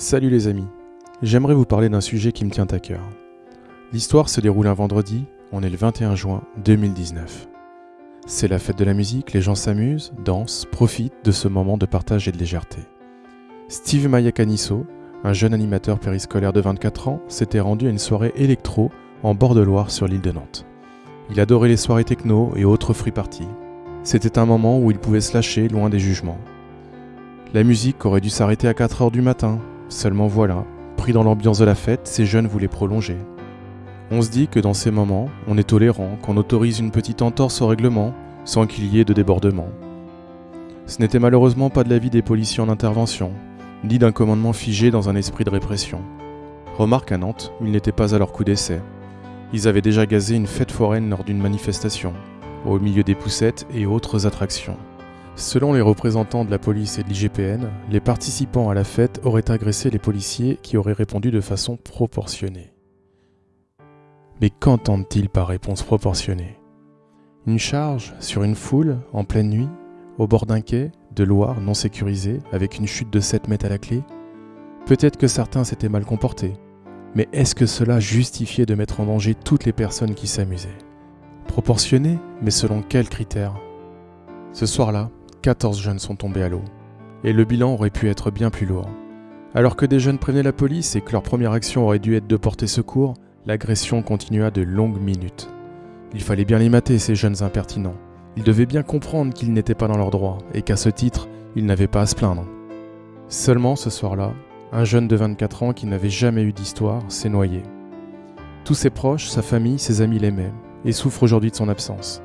Salut les amis, j'aimerais vous parler d'un sujet qui me tient à cœur. L'histoire se déroule un vendredi, on est le 21 juin 2019. C'est la fête de la musique, les gens s'amusent, dansent, profitent de ce moment de partage et de légèreté. Steve Mayakaniso, un jeune animateur périscolaire de 24 ans, s'était rendu à une soirée électro en bord de Loire sur l'île de Nantes. Il adorait les soirées techno et autres free parties. C'était un moment où il pouvait se lâcher loin des jugements. La musique aurait dû s'arrêter à 4 heures du matin, seulement voilà, pris dans l'ambiance de la fête, ces jeunes voulaient prolonger. On se dit que dans ces moments, on est tolérant, qu'on autorise une petite entorse au règlement, sans qu'il y ait de débordement. Ce n'était malheureusement pas de l'avis des policiers en intervention, ni d'un commandement figé dans un esprit de répression. Remarque à Nantes, ils n'étaient pas à leur coup d'essai. Ils avaient déjà gazé une fête foraine lors d'une manifestation, au milieu des poussettes et autres attractions. Selon les représentants de la police et de l'IGPN, les participants à la fête auraient agressé les policiers qui auraient répondu de façon proportionnée. Mais qu'entendent-ils par réponse proportionnée? Une charge sur une foule en pleine nuit, au bord d'un quai de Loire non sécurisé, avec une chute de 7 mètres à la clé? Peut-être que certains s'étaient mal comportés, mais est-ce que cela justifiait de mettre en danger toutes les personnes qui s'amusaient? Proportionné, mais selon quels critères? Ce soir-là, 14 jeunes sont tombés à l'eau. Et le bilan aurait pu être bien plus lourd. Alors que des jeunes prévenaient la police et que leur première action aurait dû être de porter secours, l'agression continua de longues minutes. Il fallait bien les mater, ces jeunes impertinents. Ils devaient bien comprendre qu'ils n'étaient pas dans leurs droits et qu'à ce titre, ils n'avaient pas à se plaindre. Seulement ce soir-là, un jeune de 24 ans qui n'avait jamais eu d'histoire s'est noyé. Tous ses proches, sa famille, ses amis l'aimaient et souffrent aujourd'hui de son absence.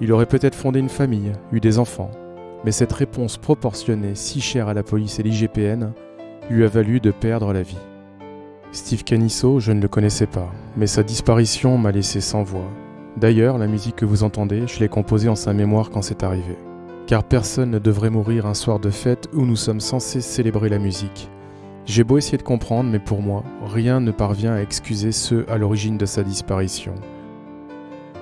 Il aurait peut-être fondé une famille, eu des enfants, mais cette réponse proportionnée, si chère à la police et l'IGPN, lui a valu de perdre la vie. Steve Canisso, je ne le connaissais pas, mais sa disparition m'a laissé sans voix. D'ailleurs, la musique que vous entendez, je l'ai composée en sa mémoire quand c'est arrivé. Car personne ne devrait mourir un soir de fête où nous sommes censés célébrer la musique. J'ai beau essayer de comprendre, mais pour moi, rien ne parvient à excuser ceux à l'origine de sa disparition.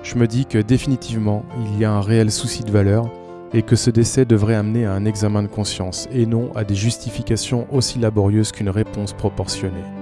Je me dis que définitivement, il y a un réel souci de valeur et que ce décès devrait amener à un examen de conscience et non à des justifications aussi laborieuses qu'une réponse proportionnée.